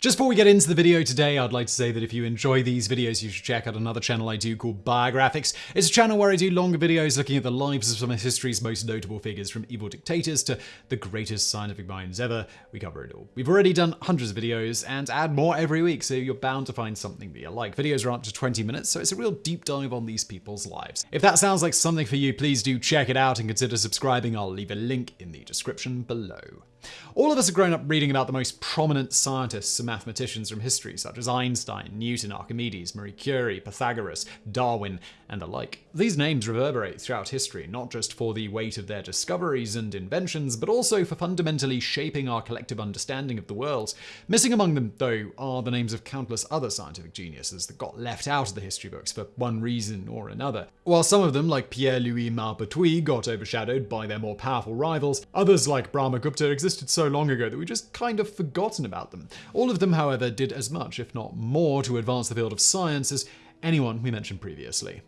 Just before we get into the video today, I'd like to say that if you enjoy these videos, you should check out another channel I do called Biographics. It's a channel where I do longer videos looking at the lives of some of history's most notable figures, from evil dictators to the greatest scientific minds ever. We cover it all. We've already done hundreds of videos and add more every week, so you're bound to find something that you like. Videos are up to 20 minutes, so it's a real deep dive on these people's lives. If that sounds like something for you, please do check it out and consider subscribing. I'll leave a link in the description below. All of us have grown up reading about the most prominent scientists and mathematicians from history, such as Einstein, Newton, Archimedes, Marie Curie, Pythagoras, Darwin, and the like. These names reverberate throughout history, not just for the weight of their discoveries and inventions, but also for fundamentally shaping our collective understanding of the world. Missing among them, though, are the names of countless other scientific geniuses that got left out of the history books for one reason or another. While some of them, like Pierre-Louis Maupertuis, got overshadowed by their more powerful rivals, others like Brahmagupta so long ago that we just kind of forgotten about them. All of them, however, did as much, if not more, to advance the field of science as anyone we mentioned previously.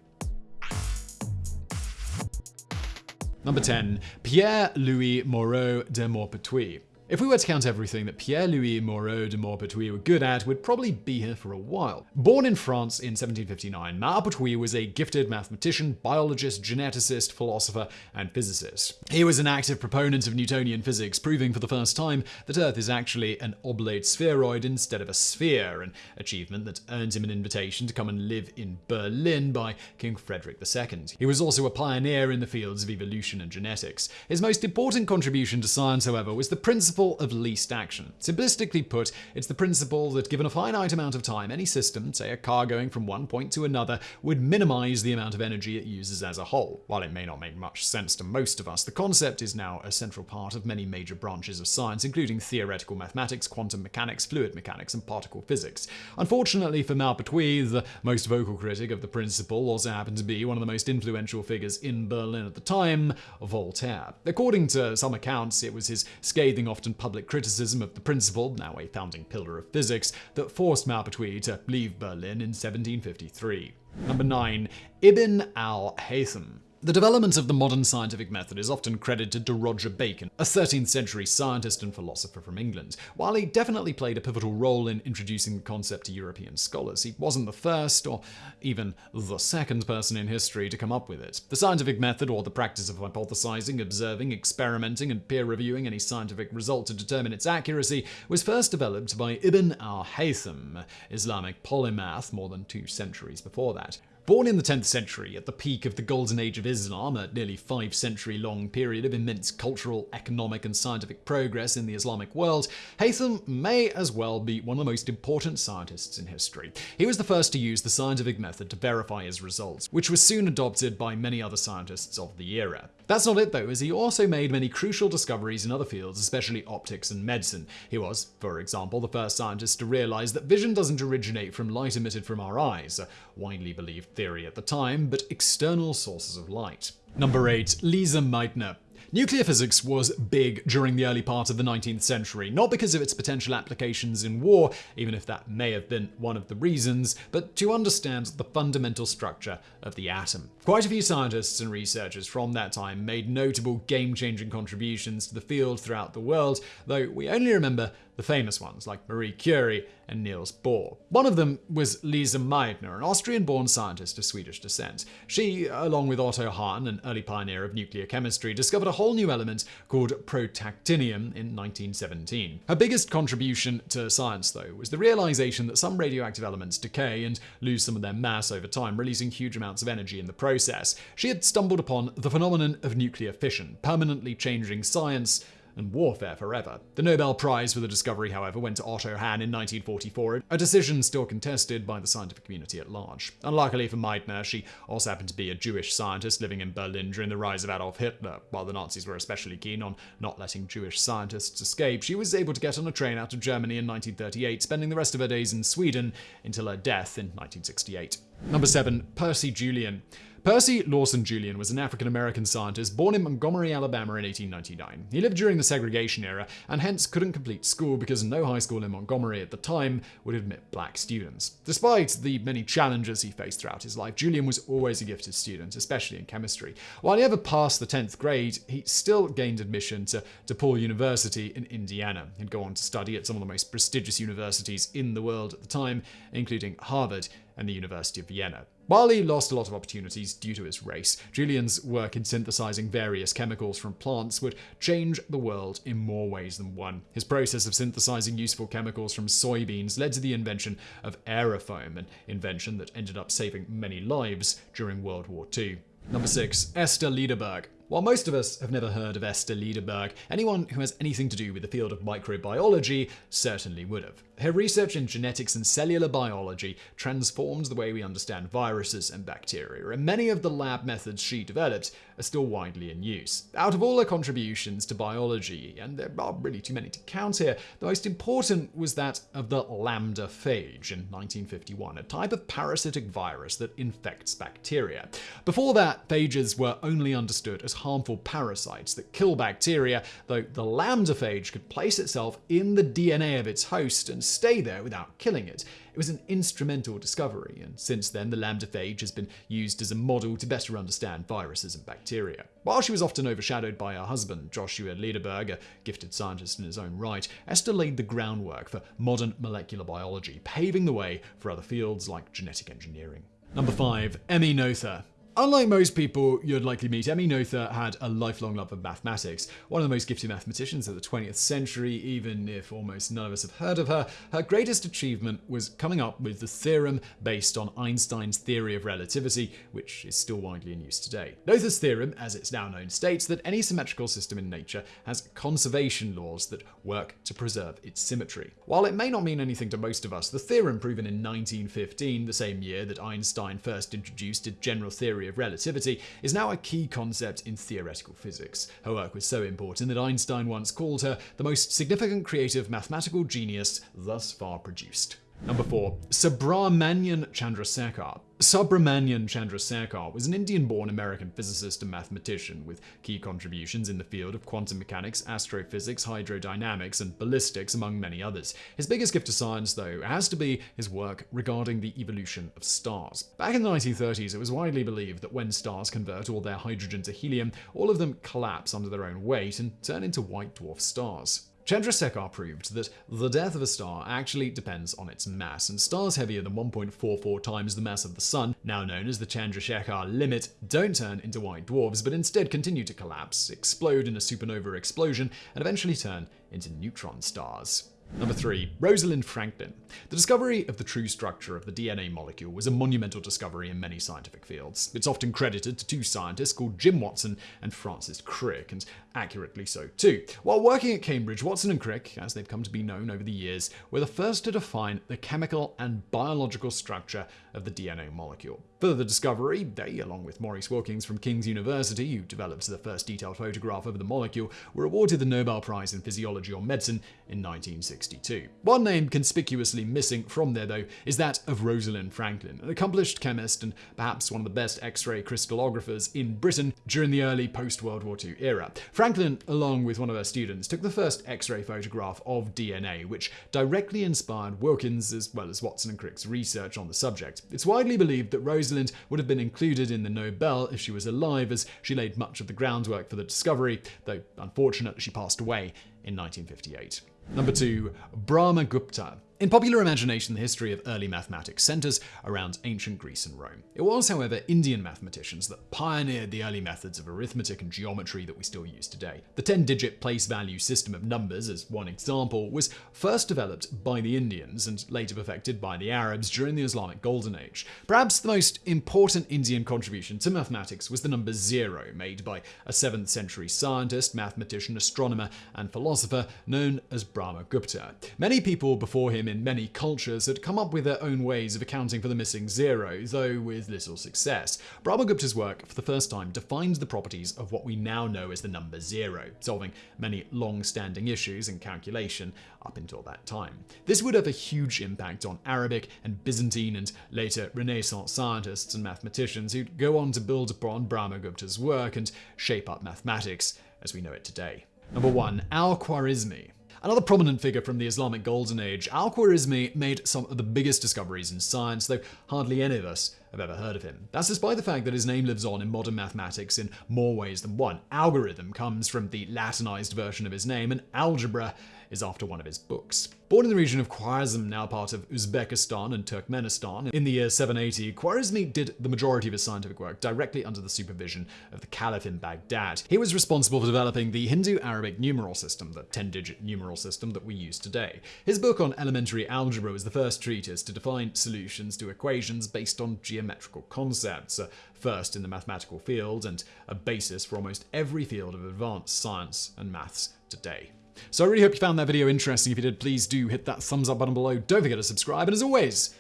Number 10. Pierre-Louis Moreau de Maupertuis. If we were to count everything that Pierre-Louis Moreau de Maupertuis were good at, we'd probably be here for a while. Born in France in 1759, Maupertuis was a gifted mathematician, biologist, geneticist, philosopher, and physicist. He was an active proponent of Newtonian physics, proving for the first time that Earth is actually an oblate spheroid instead of a sphere, an achievement that earned him an invitation to come and live in Berlin by King Frederick II. He was also a pioneer in the fields of evolution and genetics. His most important contribution to science, however, was the principle principle of least action. Simplistically put, it's the principle that given a finite amount of time, any system, say a car going from one point to another, would minimize the amount of energy it uses as a whole. While it may not make much sense to most of us, the concept is now a central part of many major branches of science, including theoretical mathematics, quantum mechanics, fluid mechanics, and particle physics. Unfortunately for Maupertuis, the most vocal critic of the principle also happened to be one of the most influential figures in Berlin at the time, Voltaire. According to some accounts, it was his scathing, often public criticism of the principle, now a founding pillar of physics, that forced Maupertuis to leave Berlin in 1753. Number 9. Ibn al-Haytham the development of the modern scientific method is often credited to Roger Bacon, a 13th century scientist and philosopher from England. While he definitely played a pivotal role in introducing the concept to European scholars, he wasn't the first or even the second person in history to come up with it. The scientific method, or the practice of hypothesizing, observing, experimenting, and peer reviewing any scientific result to determine its accuracy, was first developed by Ibn al-Haytham, Islamic polymath more than two centuries before that. Born in the 10th century, at the peak of the Golden Age of Islam, a nearly five century long period of immense cultural, economic, and scientific progress in the Islamic world, Haytham may as well be one of the most important scientists in history. He was the first to use the scientific method to verify his results, which was soon adopted by many other scientists of the era. That's not it though, as he also made many crucial discoveries in other fields, especially optics and medicine. He was, for example, the first scientist to realize that vision doesn't originate from light emitted from our eyes, a widely believed theory at the time, but external sources of light. Number 8. Lise Meitner Nuclear physics was big during the early part of the 19th century, not because of its potential applications in war, even if that may have been one of the reasons, but to understand the fundamental structure of the atom. Quite a few scientists and researchers from that time made notable game-changing contributions to the field throughout the world, though we only remember the famous ones like Marie Curie and Niels Bohr. One of them was Lise Meitner, an Austrian-born scientist of Swedish descent. She, along with Otto Hahn, an early pioneer of nuclear chemistry, discovered a whole new element called protactinium in 1917. Her biggest contribution to science, though, was the realization that some radioactive elements decay and lose some of their mass over time, releasing huge amounts of energy in the process. She had stumbled upon the phenomenon of nuclear fission, permanently changing science and warfare forever. The Nobel Prize for the discovery, however, went to Otto Hahn in 1944, a decision still contested by the scientific community at large. Unluckily for Meitner, she also happened to be a Jewish scientist living in Berlin during the rise of Adolf Hitler. While the Nazis were especially keen on not letting Jewish scientists escape, she was able to get on a train out of Germany in 1938, spending the rest of her days in Sweden until her death in 1968. Number 7. Percy Julian Percy Lawson Julian was an African American scientist born in Montgomery, Alabama in 1899. He lived during the segregation era and hence couldn't complete school because no high school in Montgomery at the time would admit black students. Despite the many challenges he faced throughout his life, Julian was always a gifted student, especially in chemistry. While he never passed the 10th grade, he still gained admission to DePauw University in Indiana. He'd go on to study at some of the most prestigious universities in the world at the time, including Harvard and the University of Vienna. He lost a lot of opportunities due to his race, Julian's work in synthesizing various chemicals from plants would change the world in more ways than one. His process of synthesizing useful chemicals from soybeans led to the invention of aerofoam, an invention that ended up saving many lives during World War II. Number 6. Esther Lederberg. While most of us have never heard of Esther Lederberg, anyone who has anything to do with the field of microbiology certainly would have. Her research in genetics and cellular biology transformed the way we understand viruses and bacteria, and many of the lab methods she developed are still widely in use. Out of all her contributions to biology, and there are really too many to count here, the most important was that of the lambda phage in 1951, a type of parasitic virus that infects bacteria. Before that, phages were only understood as harmful parasites that kill bacteria, though the lambda phage could place itself in the DNA of its host and stay there without killing it. It was an instrumental discovery, and since then the lambda phage has been used as a model to better understand viruses and bacteria. While she was often overshadowed by her husband, Joshua Lederberg, a gifted scientist in his own right, Esther laid the groundwork for modern molecular biology, paving the way for other fields like genetic engineering. Number 5. Emmy Noether. Unlike most people you'd likely meet, Emmy Noether had a lifelong love of mathematics. One of the most gifted mathematicians of the 20th century, even if almost none of us have heard of her, her greatest achievement was coming up with the theorem based on Einstein's theory of relativity, which is still widely in use today. Noether's theorem, as it's now known, states that any symmetrical system in nature has conservation laws that work to preserve its symmetry. While it may not mean anything to most of us, the theorem proven in 1915, the same year that Einstein first introduced a general theory theory of relativity, is now a key concept in theoretical physics. Her work was so important that Einstein once called her the most significant creative mathematical genius thus far produced. Number 4. Subrahmanyan Chandrasekhar. Subrahmanyan Chandrasekhar was an Indian-born American physicist and mathematician with key contributions in the field of quantum mechanics, astrophysics, hydrodynamics, and ballistics, among many others. His biggest gift to science, though, has to be his work regarding the evolution of stars. Back in the 1930s, it was widely believed that when stars convert all their hydrogen to helium, all of them collapse under their own weight and turn into white dwarf stars. Chandrasekhar proved that the death of a star actually depends on its mass, and stars heavier than 1.44 times the mass of the Sun, now known as the Chandrasekhar limit, don't turn into white dwarfs, but instead continue to collapse, explode in a supernova explosion, and eventually turn into neutron stars. Number 3. Rosalind Franklin. The discovery of the true structure of the DNA molecule was a monumental discovery in many scientific fields. It's often credited to two scientists called Jim Watson and Francis Crick, and accurately so too. While working at Cambridge, Watson and Crick, as they've come to be known over the years, were the first to define the chemical and biological structure of the DNA molecule. For the discovery, they, along with Maurice Wilkins from King's University, who developed the first detailed photograph of the molecule, were awarded the Nobel Prize in Physiology or Medicine in 1962. One name conspicuously missing from there, though, is that of Rosalind Franklin, an accomplished chemist and perhaps one of the best X-ray crystallographers in Britain during the early post-World War II era. Franklin, along with one of her students, took the first X-ray photograph of DNA, which directly inspired Wilkins as well as Watson and Crick's research on the subject. It's widely believed that Rosalind would have been included in the Nobel if she was alive, as she laid much of the groundwork for the discovery, though unfortunately she passed away in 1958. Number 2. Brahmagupta in popular imagination, the history of early mathematics centers around ancient Greece and Rome. It was, however, Indian mathematicians that pioneered the early methods of arithmetic and geometry that we still use today. The 10-digit place value system of numbers, as one example, was first developed by the Indians and later perfected by the Arabs during the Islamic Golden Age. Perhaps the most important Indian contribution to mathematics was the number zero, made by a 7th century scientist, mathematician, astronomer, and philosopher known as Brahmagupta. Many people before him in many cultures had come up with their own ways of accounting for the missing zero, though with little success. Brahmagupta's work, for the first time, defined the properties of what we now know as the number zero, solving many long-standing issues in calculation up until that time. This would have a huge impact on Arabic and Byzantine and later Renaissance scientists and mathematicians who'd go on to build upon Brahmagupta's work and shape up mathematics as we know it today. Number 1. Al-Khwarizmi Another prominent figure from the Islamic Golden Age, Al-Khwarizmi made some of the biggest discoveries in science, though hardly any of us have ever heard of him. That's despite the fact that his name lives on in modern mathematics in more ways than one. Algorithm comes from the Latinized version of his name, and algebra is after one of his books. Born in the region of Khwarezm, now part of Uzbekistan and Turkmenistan, in the year 780, Khwarezmi did the majority of his scientific work directly under the supervision of the Caliph in Baghdad. He was responsible for developing the Hindu-Arabic numeral system, the 10-digit numeral system that we use today. His book on elementary algebra was the first treatise to define solutions to equations based on geometrical concepts, first in the mathematical field and a basis for almost every field of advanced science and maths today. So I really hope you found that video interesting. If you did, please do hit that thumbs up button below. Don't forget to subscribe. And as always,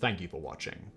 thank you for watching.